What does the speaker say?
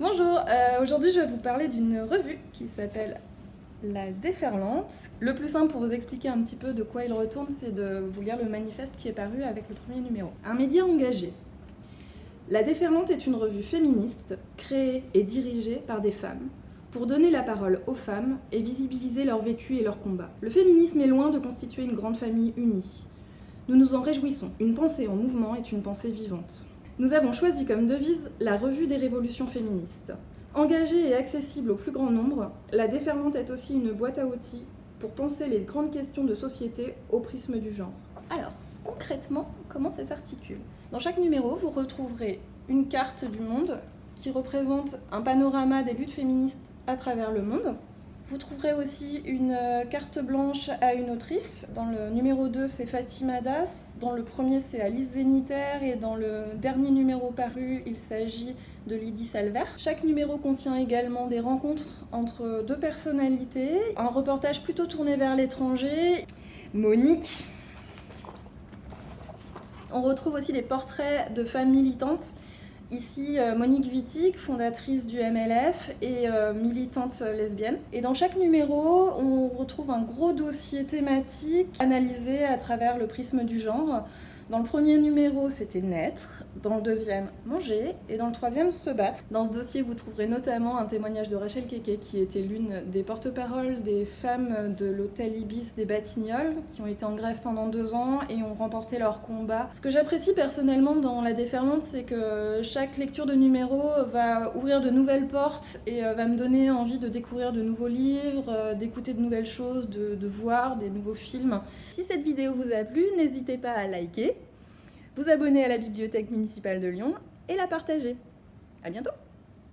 Bonjour, euh, aujourd'hui je vais vous parler d'une revue qui s'appelle La Déferlante. Le plus simple pour vous expliquer un petit peu de quoi il retourne, c'est de vous lire le manifeste qui est paru avec le premier numéro. Un média engagé. La Déferlante est une revue féministe créée et dirigée par des femmes pour donner la parole aux femmes et visibiliser leur vécu et leur combat. Le féminisme est loin de constituer une grande famille unie. Nous nous en réjouissons. Une pensée en mouvement est une pensée vivante. Nous avons choisi comme devise la revue des révolutions féministes. Engagée et accessible au plus grand nombre, la déferlante est aussi une boîte à outils pour penser les grandes questions de société au prisme du genre. Alors, concrètement, comment ça s'articule? Dans chaque numéro, vous retrouverez une carte du monde qui représente un panorama des luttes féministes à travers le monde. Vous trouverez aussi une euh, carte blanche à une autrice. Dans le numéro 2, c'est Fatima Das. Dans le premier, c'est Alice Zéniter. Et dans le dernier numéro paru, il s'agit de Lydie Salver. Chaque numéro contient également des rencontres entre deux personnalités. Un reportage plutôt tourné vers l'étranger. Monique. On retrouve aussi des portraits de femmes militantes Ici, euh, Monique Wittig, fondatrice du MLF et euh, militante lesbienne. Et dans chaque numéro, on retrouve un gros dossier thématique analysé à travers le prisme du genre. Dans le premier numéro, c'était naître, dans le deuxième, manger, et dans le troisième, se battre. Dans ce dossier, vous trouverez notamment un témoignage de Rachel Keke, qui était l'une des porte-paroles des femmes de l'hôtel Ibis des Batignolles, qui ont été en grève pendant deux ans et ont remporté leur combat. Ce que j'apprécie personnellement dans La Déferlante, c'est que chaque lecture de numéro va ouvrir de nouvelles portes et euh, va me donner envie de découvrir de nouveaux livres, euh, d'écouter de nouvelles choses, de, de voir des nouveaux films. Si cette vidéo vous a plu, n'hésitez pas à liker, vous abonner à la Bibliothèque municipale de Lyon et la partager. À bientôt